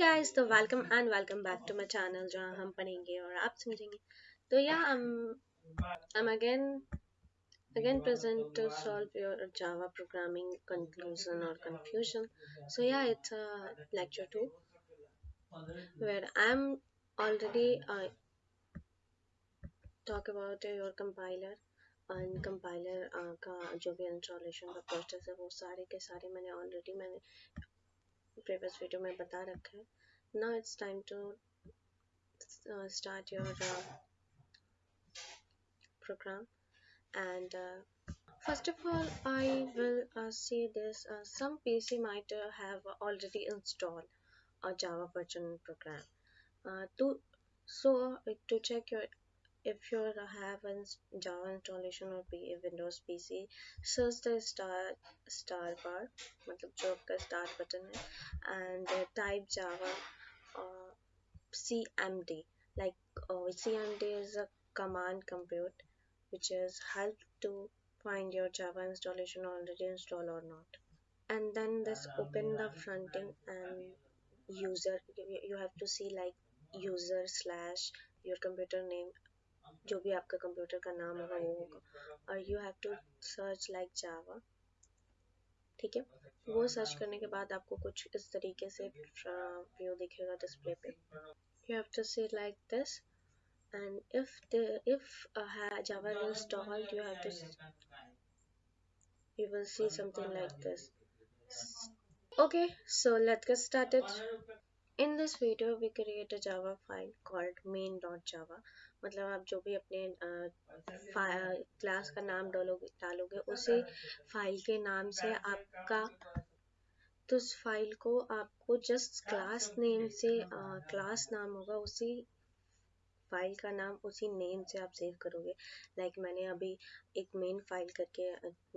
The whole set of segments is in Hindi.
हे गाइस तो welcome and welcome back to my channel जहाँ हम पढ़ेंगे और आप समझेंगे तो या again again present to solve your Java programming conclusion or confusion. So yeah, it's a lecture two where I'm already uh, talk about uh, your compiler and compiler uh, का जो भी इंस्टॉलेशन का प्रोसेस है वो सारे के सारे मैंने ऑलरेडी मैंने previous video में बता रखा है now it's time to uh, start your uh, program and uh, first of all I will uh, say this uh, some PC might uh, have already installed a Java version program uh, to so uh, to check your if you have a Java installation or P Windows PC search the star star bar मतलब जो आपका start button है and uh, type Java uh, cmd like uh, cmd is a command compute which is help to find your java installation already installed or not and then this open the front end and user you have to see like user slash your computer name जो भी आपका कंप्यूटर का नाम होगा वो होगा और you have to search like Java ठीक है वो सर्च करने के बाद आपको कुछ इस तरीके से व्यू दिखेगा डिस्प्ले पे have to say like this and if the if uh, java is installed you have to you will see something like this okay so let's get started in this video, we create a java file called main.java मतलब आप जो भी अपने क्लास का नाम डालोगे डालोगे, उसी फ़ाइल के नाम से आपका तो उस फ़ाइल को आपको जस्ट क्लास नेम से क्लास नाम होगा, उसी फ़ाइल का नाम, उसी नेम से आप सेव करोगे। लाइक like मैंने अभी एक मेन फ़ाइल करके,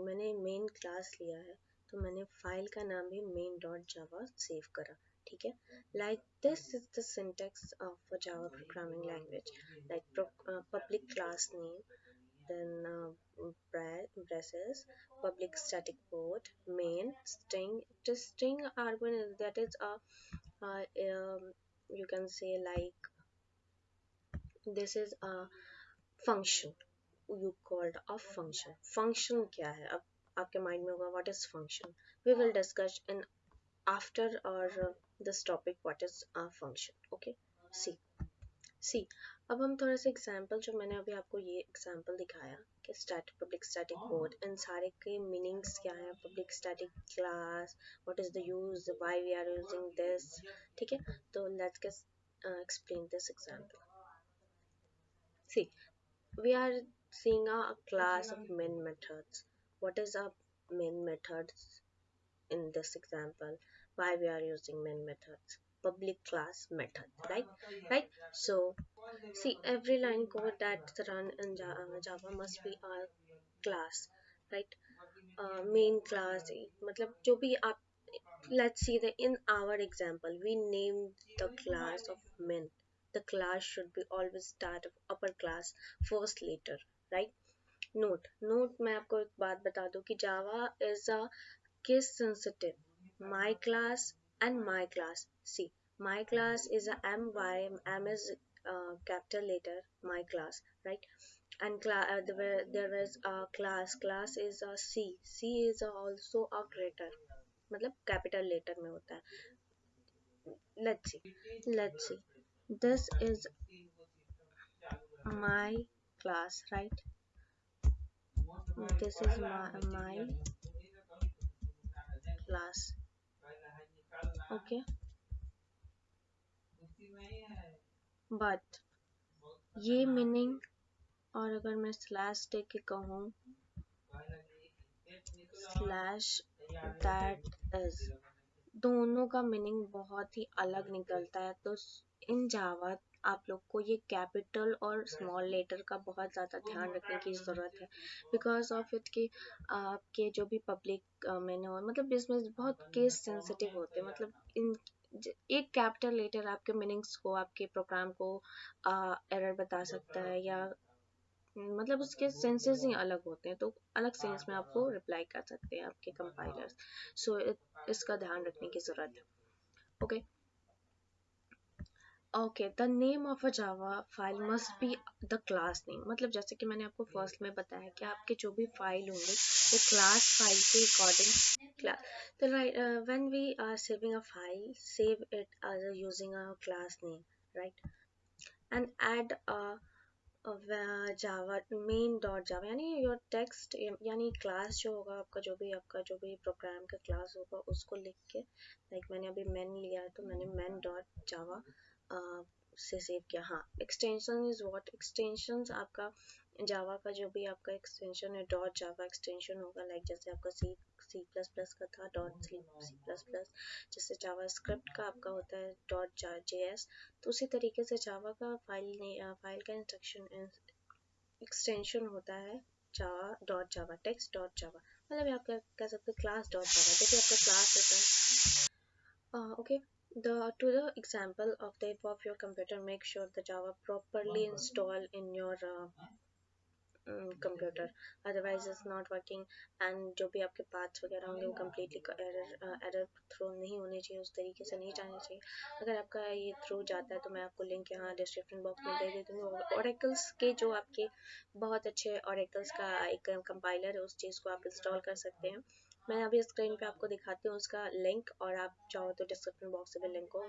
मैंने मेन क्लास लिया है तो मैंने फ़ाइल का नाम भी मेन डॉट जावा सेव करा। ठीक है? Like this is the syntax of a Java programming language like public class name then braces public static board main string string args that is a you can say like this is a function you called a function function क्या है? अब, आपके माइंड में होगा what is function we will discuss in after और this topic what is a function? Okay? See see अब हम थोड़ा सा एग्जांपल जो मैंने अभी आपको ये एग्जांपल दिखाया कि स्टैट पब्लिक स्टैटिक कोड इन सारे के मीनिंग्स क्या हैं? Public static class what is the use why we are using this ठीक है? तो let's get explain this example see we are seeing a class of main methods. What is a main methods? in this example why we are using main methods public class method right right so see every line code that's run in java must be a class right uh, main class matlab jo bhi aap let's see that in our example we named the class of main the class should be always start of upper class first letter right note note मैं आपको एक बात बता दूं कि java is a case sensitive my class and my class see my class is a my m is uh, capital letter my class right and cla uh, there, there is a class class is a c c is a also a greater मतलब capital letter में होता है let's see let's see this is my class right this is my, my class. Okay. But ये मीनिंग और अगर मैं स्लैश दे के कहूँ स्लैश दैट इज़ दोनों का मीनिंग बहुत ही अलग निकलता है। तो इन जावा आप लोग को ये कैपिटल और स्मॉल लेटर का बहुत ज़्यादा ध्यान रखने की ज़रूरत है। बिकॉज़ ऑफ़ इट कि आपके जो भी पब्लिक मैंने मतलब इसमें बहुत केस सेंसिटिव होते हैं। मतलब इन एक कैपिटल लेटर आपके मीनिंग्स को आपके प्रोग्राम को एरर बता सकता है या मतलब उसके सेंसेस ही अलग होते हैं। तो अलग सेंस में आपको रिप्लाई कर सकते हैं आपके कंपाइलर्स सो so, इसका ध्यान रखने की ज़रूरत है। Okay okay the name of a Java file must be the class name मतलब जैसे कि मैंने आपको फ़र्स्ट में बताया कि आपके जो भी फ़ाइल होंगे, वो क्लास फ़ाइल के अकॉर्डिंग क्लास तो right when we are saving a file save it as using a class name right and add a Java main dot Java यानी योर टेक्स्ट यानी क्लास जो होगा, आपका जो भी, आपका जो भी प्रोग्राम का क्लास होगा, उसको लिख के लाइक मैंने अभी मैन लिया है तो मैंने मैन डॉट जावा से सेव किया। हाँ एक्सटेंशन इज़ व्हाट एक्सटेंशन आपका जावा का जो भी आपका एक्सटेंशन है डॉट जावा एक्सटेंशन होगा लाइक जैसे आपका सी सी प्लस प्लस का था dot C C plus plus जैसे जावा स्क्रिप्ट का आपका होता है डॉट जे एस तो उसी तरीके से जावा का फ़ाइल ने फ़ाइल का इंस्ट्रक्शन एक्सटेंशन होता है Java dot Java text dot Java मतलब आप कह सकते हो क्लास डॉट जावा देखिए आपका क्लास होता है। Okay the to the example of type of your computer make sure the java properly installed in your uh, computer otherwise is not working and जो भी आपके पार्ट्स वगैरह होंगे वो कम्प्लीटली एरर एरर थ्रो नहीं होने चाहिए उस तरीके से नहीं जाने चाहिए। अगर आपका ये थ्रू जाता है तो मैं आपको लिंक यहाँ डिस्क्रिप्शन बॉक्स में दे देती हूँ। ओरेकल्स के जो आपके बहुत अच्छे ओरेकल्स का एक कंपाइलर है उस चीज़ को आप इंस्टॉल कर सकते हैं। मैं अभी स्क्रीन पे आपको दिखाती हूँ उसका लिंक और आप चाहो तो डिस्क्रिप्शन बॉक्स से भी लिंक को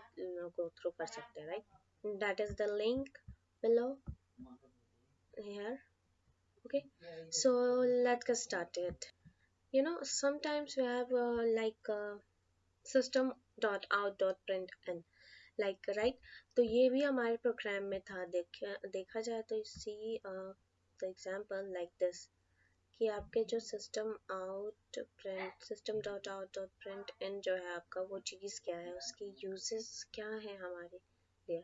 गो थ्रू कर सकते हैं right that is the link below here okay? So let's get you know sometimes we have uh, like uh, system dot out dot print n like right? तो ये भी हमारे प्रोग्राम में था देखा देखा जाए तो see the example like this कि आपके जो system out print system dot out dot print in जो है आपका वो चीज़ क्या है? उसकी यूजेस क्या है हमारे लिए?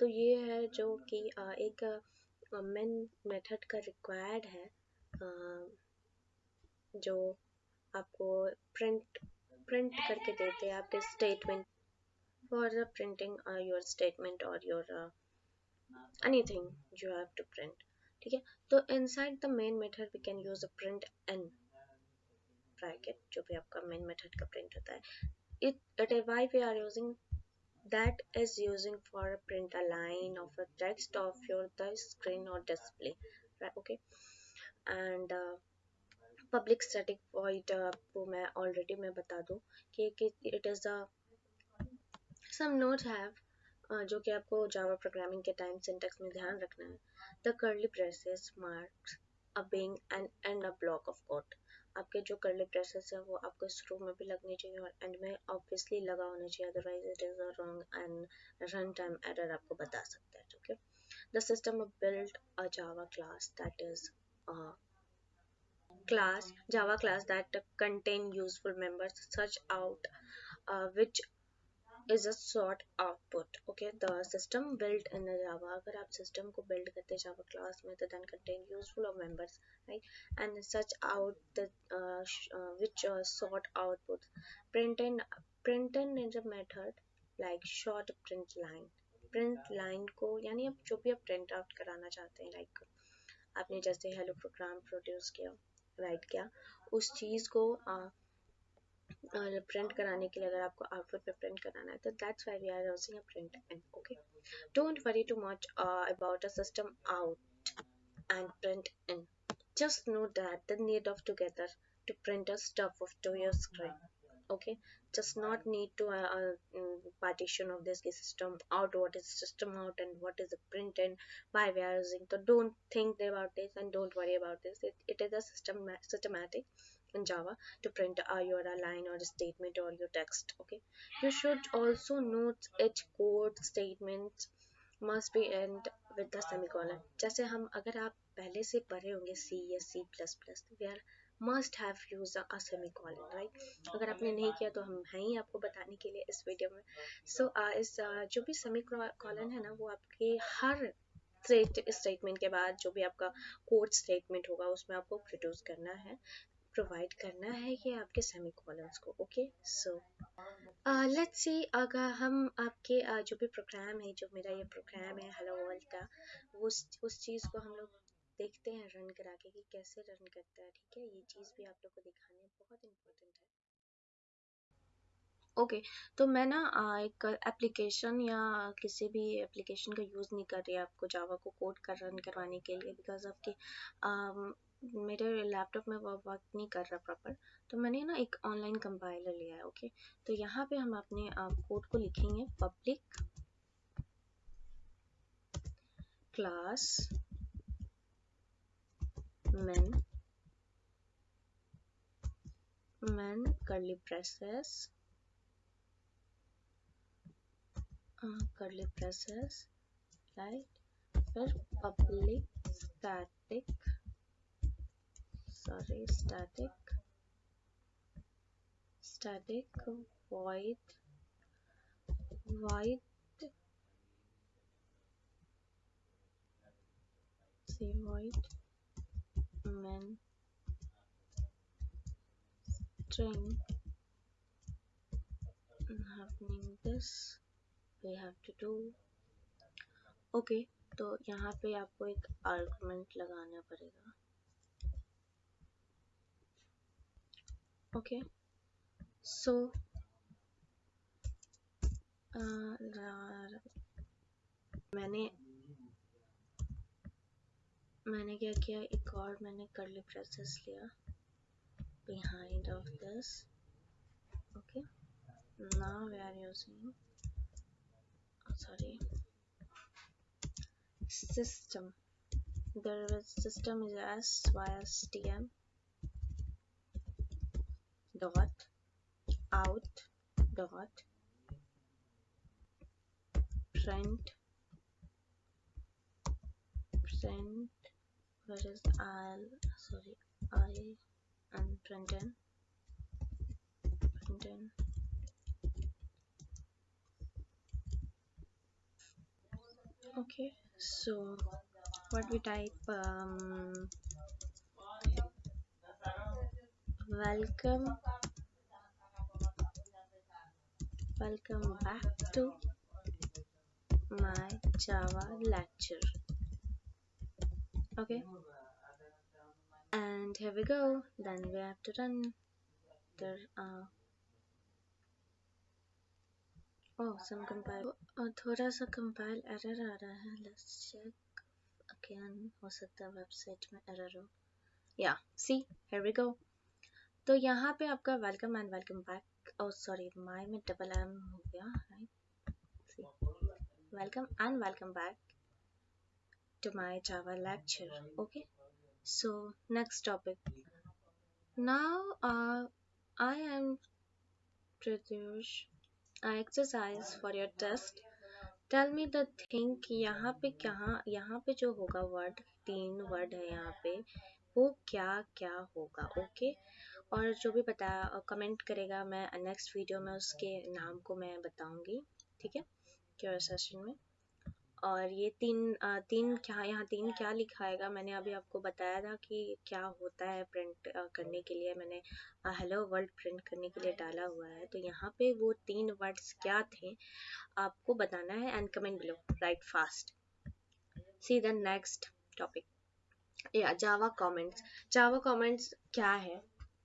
तो ये है जो कि एक मेन मेथड का रिक्वायर्ड है जो आपको प्रिंट प्रिंट करके देते हैं आपके statement for printing your statement और your anything you have to print ठीक है तो inside the main method we can use a print n bracket जो भी आपका मेन मेथड का प्रिंट होता है it it why we are using that is using for print a line of a text of your the screen or display right okay and uh, public static void uh, वो मैं already मैं बता दूँ कि, is a some notes have uh, जो कि आपको जावा प्रोग्रामिंग के टाइम सिंटेक्स में ध्यान रखना है the curly braces marks a being and and a block of code आपके जो करली प्रेसेस है वो आपको शुरू में भी लगनी चाहिए और एंड में ऑब्वियसली लगा होना चाहिए otherwise it is a wrong and runtime error आपको बता सकता है okay the system build a Java class that is class java class that contain useful members such out uh, which is a sort output okay the system build in Java अगर आप सिस्टम को बिल्ड करते हैं जावा क्लास में तो then contain useful of members right and such out the which sort output print in print in is a method like short print line print line को यानी आप जो भी आप प्रिंट आउट कराना चाहते हैं लाइक आपने जैसे हेलो प्रोग्राम प्रोड्यूस किया राइट किया उस चीज़ को आ, प्रिंट कराने के लिए अगर आपको आउटपुट पे प्रिंट कराना है तो that's why we are using a print and okay don't worry too much about a system out know that the need of together to print a stuff of to your screen okay just not need to uh, uh, partition of this system out what is system out and what is the print and why we are using so don't think about this and don't worry about this it, it is a system systematic in java to print uh, your line or a statement or your text okay you should also note each code statement must be end with the semicolon जैसे हम अगर आप पहले से पढ़े होंगे C या C++ we are must have used a semicolon right नहीं किया तो हम हैं ही आपको बताने के लिए इस वीडियो में सो so, uh, इस uh, जो भी सेमिकॉलन है ना वो आपके हर स्टेटमेंट के बाद जो भी आपका कोड स्टेटमेंट होगा उसमें आपको प्रोड्यूस करना है प्रोवाइड करना है ये आपके सेमिकॉलन्स को ओके सो लेट्स सी अगर हम आपके uh, जो भी प्रोग्राम है जो मेरा ये प्रोग्राम है हेलो वर्ल्ड का उस उस चीज़ को हम लोग देखते हैं रन करा के कि कैसे रन करता है ठीक है? ये चीज़ भी आप लोग को दिखाने बहुत इम्पोर्टेंट है। ओके okay, तो मैं ना एक एप्लीकेशन या किसी भी एप्लीकेशन का यूज़ नहीं कर रही आपको जावा को कोड कर रन करवाने के लिए बिकॉज़ आपके मेरे लैपटॉप में वो वर्क नहीं कर रहा प्रॉपर तो मैंने ना एक ऑनलाइन कंपाइलर लिया है ओके तो यहाँ पे हम अपने कोड को लिखेंगे public class men curly braces uh, curly braces right? फिर public static sorry static static void void say void men string happening this we have to do okay, तो यहाँ पे आपको एक आर्गुमेंट लगाना पड़ेगा okay. So मैंने मैंने क्या किया? एक और मैंने कर्ली प्रोसेस लिया behind of this okay now we are using sorry system there system is S Y S T M dot out dot print print where is I'll sorry I and Brendan Brendan okay so what we type um, welcome. Welcome back to my java lecture. Okay. And here we go. Then we have to run. There are oh some compile oh thoda sa compile error aa raha hai let's check again. ho sakta the website mein error ho yeah see here we go. तो यहाँ पे आपका वेलकम एंड वेलकम बैक और सॉरी माय में डबल एम हो गया welcome and welcome back to my Java lecture okay so next topic now I am Pratyush I exercise for your test tell me the think यहाँ पे कहाँ, यहाँ पे जो होगा वर्ड तीन वर्ड है यहाँ पे, वो क्या क्या होगा ओके okay? और जो भी बताया कमेंट करेगा मैं नेक्स्ट वीडियो में उसके नाम को मैं बताऊँगी, ठीक है? क्योर सेशन में। और ये तीन तीन क्या, यहाँ तीन क्या लिखाएगा मैंने अभी आपको बताया था कि क्या होता है प्रिंट करने के लिए। मैंने हेलो वर्ल्ड प्रिंट करने के लिए डाला हुआ है। तो यहाँ पे वो तीन वर्ड्स क्या थे, आपको बताना है and comment below right fast see the next topic या जावा कमेंट्स जावा कमेंट्स क्या है?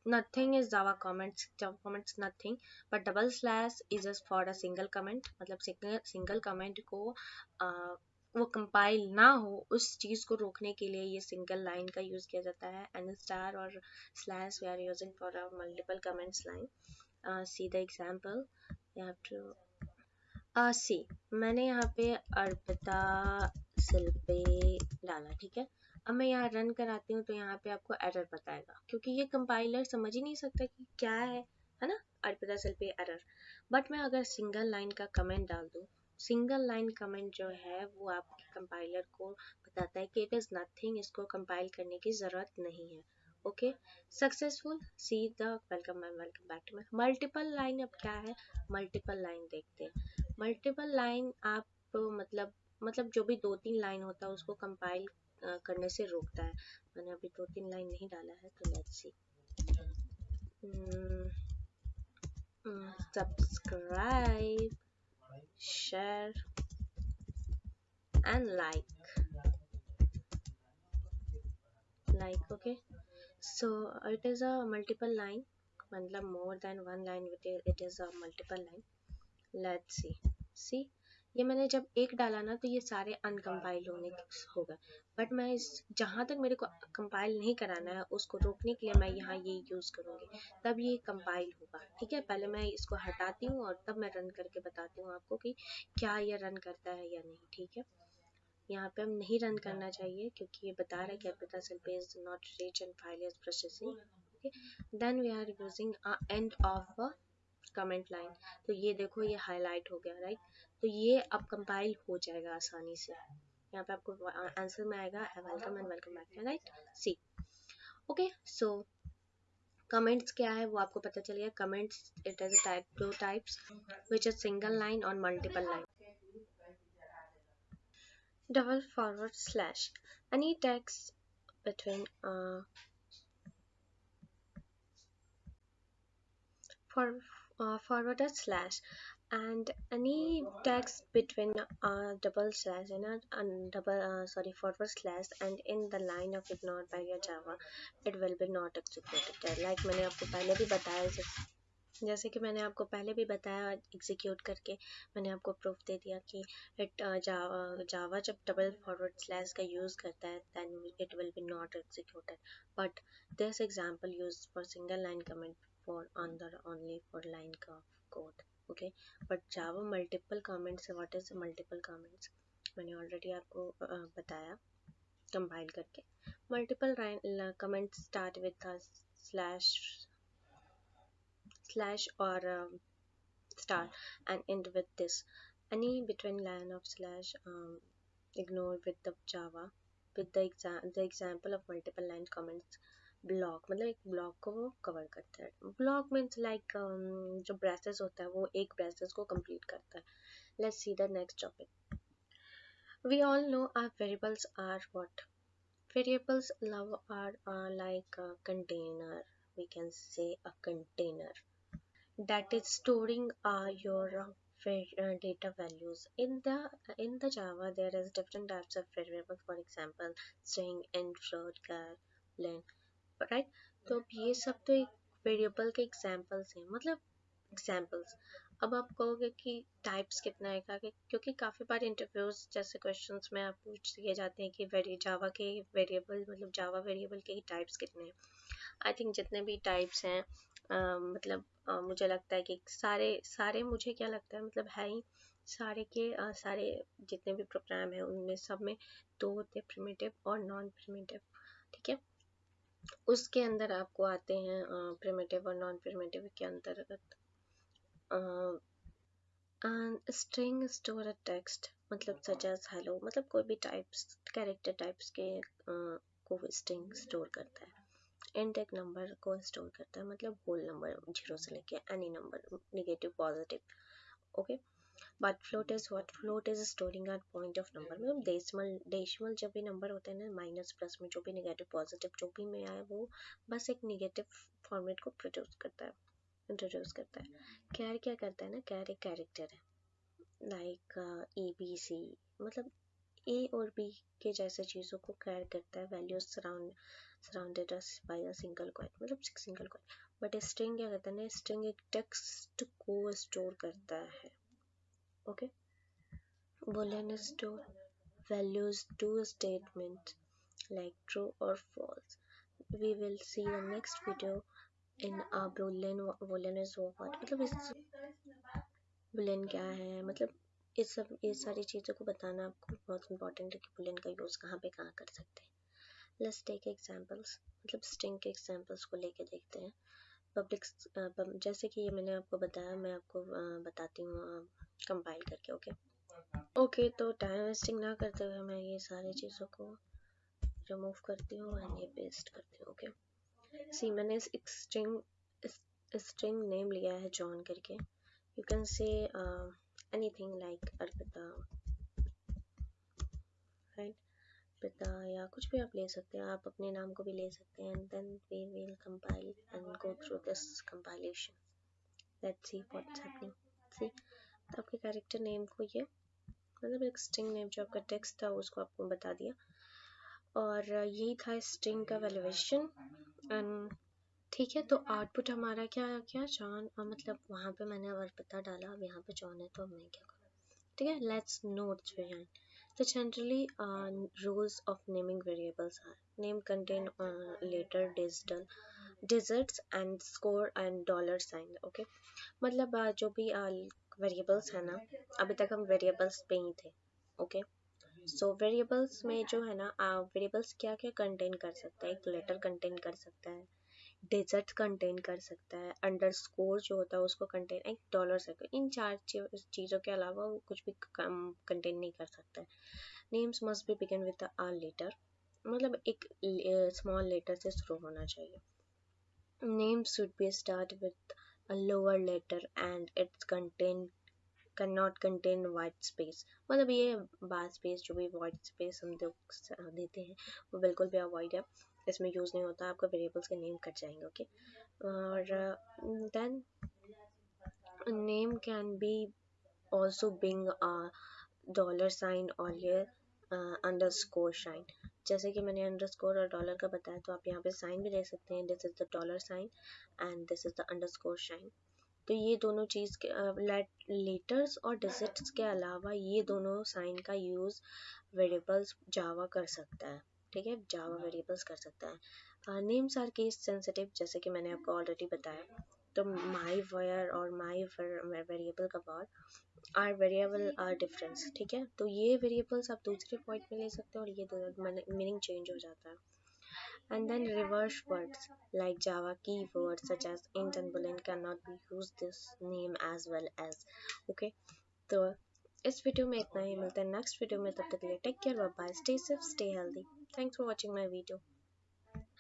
Nothing is java comments java comments nothing but double slash is just for a single मतलब single comment को आ, वो कंपाइल ना हो उस चीज़ को रोकने के लिए ये सिंगल लाइन का यूज़ किया जाता है एंड स्टार और slash we are using for multiple comments line see the example you have to see मैंने यहाँ पे अर्पिता शिल्पे डाला ठीक है? अब मैं यहाँ रन कराती हूँ तो यहाँ पे आपको एरर बताएगा। क्योंकि ये कंपाइलर समझ ही नहीं सकता कि क्या है है ना? अर्पिता सेल पे एरर बट मैं अगर सिंगल लाइन का कमेंट डाल दूँ सिंगल लाइन कमेंट जो है वो आपके कंपाइलर को बताता है कि इट इज़ नथिंग इसको कंपाइल करने की ज़रूरत नहीं है। Okay successful see the welcome ma'am welcome back to my multiple line अब क्या है? मल्टीपल लाइन देखते हैं। मल्टीपल लाइन आप मतलब मतलब जो भी दो तीन लाइन होता है उसको कंपाइल करने से रोकता है। मैंने अभी दो तीन लाइन नहीं डाला है तो let's see subscribe share and like like okay so it is a multiple line मतलब more than one line it is a multiple line let's see see ये मैंने जब एक डाला ना तो ये सारे अनकम्पाइल होने हो गए। बट मैं इस, जहाँ तक मेरे को कंपाइल नहीं कराना है, उसको रोकने के लिए मैं यहाँ ये यूज़ करूँगी। तब ये कंपाइल होगा, ठीक है? पहले मैं इसको हटाती हूँ और तब मैं रन करके बताती हूँ आपको कि क्या ये रन करता है या नहीं, ठीक है? यहाँ पे हम नहीं रन करना चाहिए, क्योंकि ये बता रहा है capital cell page not reach end file is processing then we are using end of comment line तो ये देखो ये हाईलाइट हो गया राइट तो ये अब कंपाइल हो जाएगा आसानी से। यहाँ पे आपको आंसर में आएगा welcome and welcome back right see okay so comments क्या है? वो आपको पता चल गया। Comments it is type two types which is single line और multiple line forward slash. Any text between uh, for uh, forwarded slash and any text between uh, double slash and a double uh, sorry forward slash and in the line of ignored by your java it will be not executed like मैंने आपको पहले भी बताया जैसे कि मैंने आपको पहले भी बताया एग्जीक्यूट करके मैंने आपको प्रूफ दे दिया कि इट जावा जावा जब डबल फॉरवर्ड स्लैश का यूज़ करता है then it will be not executed but this example use for single line comment for on the only for line का code okay but Java multiple comments what is multiple comments मैंने ऑलरेडी आपको बताया कंपाइल करके multiple comments start slash slash or um, star and end with this any between line of slash um, ignore with the java with the exam the example of multiple line comments block मतलब एक ब्लॉक को वो कवर करता है ब्लॉक मीन्स लाइक जो ब्रेसेस होता है वो एक ब्रेसेस को कंप्लीट करता है let's see the next topic know our variables are what variables love are uh, like a container we can say a container that is storing uh, your uh, uh, data values in the in the java there is different types of variables for example string int float char len right? तो अब ये सब तो एक वेरिएबल के एग्जांपल्स हैं मतलब एग्जांपल्स अब आप कहोगे कि टाइप्स कितना का क्योंकि काफ़ी बार इंटरव्यूज़ जैसे क्वेश्चंस में आप पूछ दिए जाते हैं कि वेरी जावा के वेरिएबल मतलब जावा वेरिएबल के ही टाइप्स कितने हैं। आई थिंक जितने भी टाइप्स हैं मतलब आ, मुझे लगता है कि सारे सारे मुझे क्या लगता है मतलब है ही सारे के आ, सारे जितने भी प्रोग्राम हैं उनमें सब में दो होते हैं प्रिमिटिव और नॉन प्रिमिटिव ठीक है? उसके अंदर आपको आते हैं प्रिमिटिव और नॉन प्रिमिटिव के अंतर्गत। स्ट्रिंग स्टोर टेक्स्ट मतलब सच एज हेलो मतलब कोई भी टाइप्स कैरेक्टर टाइप्स के को स्ट्रिंग स्टोर करता है। एक नंबर को स्टोर करता है मतलब होल नंबर ज़ीरो से लेके any number negative positive okay but float is what float is storing at point of number मतलब डेसिमल डेसिमल जब भी नंबर होता है ना माइनस प्लस में जो भी नेगेटिव पॉजिटिव जो भी में आए, वो बस एक नेगेटिव फॉर्मेट को प्रोड्यूस करता है इंट्रोड्यूस करता है। कैर क्या करता है ना? कैर एक कैरेक्टर है। लाइक ए बी सी मतलब ए और बी के जैसे चीज़ों को कैर करता है values surround surrounded us by a single मतलब सिंगल coin बट स्ट्रिंग क्या करता है ना? स्ट्रिंग एक टेक्स्ट को स्टोर करता है। Okay boolean store values to a statement, like true or false. We will see the next video in a boolean boolean is what मतलब इस boolean क्या है? मतलब इस सब ये सारी चीज़ों को बताना आपको बहुत इंपॉर्टेंट है कि बुलियन का यूज़ कहाँ पे कहाँ कर सकते हैं। लेट्स टेक एग्जांपल्स मतलब स्ट्रिंग के एग्जांपल्स को लेके देखते हैं। पब्लिक जैसे कि ये मैंने आपको बताया, मैं आपको बताती हूँ कंपाइल करके ओके ओके तो टाइम वेस्टिंग ना करते हुए मैं ये सारी चीज़ों को रिमूव करती हूँ एंड ये पेस्ट करती हूँ ओके सी मैंने एक स्ट्रिंग स्ट्रिंग नेम लिया है जॉन करके। You can say anything like Arpita right पिता या कुछ भी आप ले सकते हैं। आप अपने नाम को भी ले सकते हैं and then we will compile and go through this compilation let's see what's happening see तो आपके कैरेक्टर नेम को ये मतलब एक स्ट्रिंग नेम जो आपका टेक्स्ट था उसको आपको बता दिया। और यही था स्ट्रिंग का वैल्यूएशन एंड ठीक है तो आउटपुट हमारा क्या क्या जॉन मतलब वहाँ पे मैंने और पता डाला अब यहाँ पे जॉन है तो अब मैं क्या करूँ? ठीक है let's note behind uh, rules of naming variables are name contain uh, later digital digits and score and dollar sign okay? मतलब uh, जो भी वेरिएबल्स है ना, अभी तक हम वेरिएबल्स पे ही थे ओके सो वेरिएबल्स में जो है ना वेरिएबल्स क्या क्या कंटेन कर सकता है? एक लेटर कंटेन कर सकता है डिजिट कंटेन कर सकता है अंडर स्कोर जो होता है उसको कंटेन एक डॉलर से, इन चार चीज़ों के अलावा वो कुछ भी कंटेन नहीं कर सकता है। Names must be begin with R letter मतलब एक स्मॉल लेटर से शुरू होना चाहिए। Name should be start with a lower letter and its contain, cannot contain white space. मतलब ये बार स्पेस जो भी वाइट स्पेस हम देते हैं, वो बिल्कुल भी अवॉइड है। इसमें यूज़ नहीं होता, आपका वेरिएबल्स के नेम कट जाएँगे ओके और then name can be also being dollar sign और ये अंडर स्कोर साइन जैसे कि मैंने अंडर स्कोर और डॉलर का बताया तो आप यहाँ पे साइन भी दे सकते हैं। This is the dollar sign and this is the underscore sign तो ये दोनों चीज़ के लेटर्स और डिजिट्स के अलावा ये दोनों साइन का यूज़ वेरिएबल्स जावा कर सकता है। ठीक है? जावा वेरिएबल्स कर सकता है। नेम्स आर केस सेंसिटिव जैसे कि मैंने आपको ऑलरेडी बताया। तो माई वेयर और माई वेरिएबल का word are variable are difference ठीक है? तो ये वेरिएबल्स आप दूसरे पॉइंट में ले सकते हो और ये मीनिंग चेंज हो जाता है। And then reverse words like java keywords such as int and boolean cannot be used this name as well as okay? तो इस वीडियो में इतना ही मिलता है नेक्स्ट वीडियो में तब तक के लिए take care bye bye stay safe stay healthy thanks for watching my video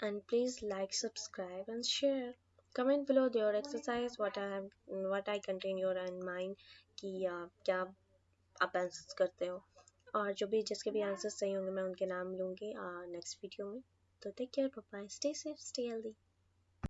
and please like subscribe and share. Comment below your exercise, what i have i contain your in mind कि क्या आप आंसर्स करते हो। और जो भी, जिसके भी आंसर्स सही होंगे, मैं उनके नाम लूँगी नेक्स्ट वीडियो में। तो take care bye stay safe stay healthy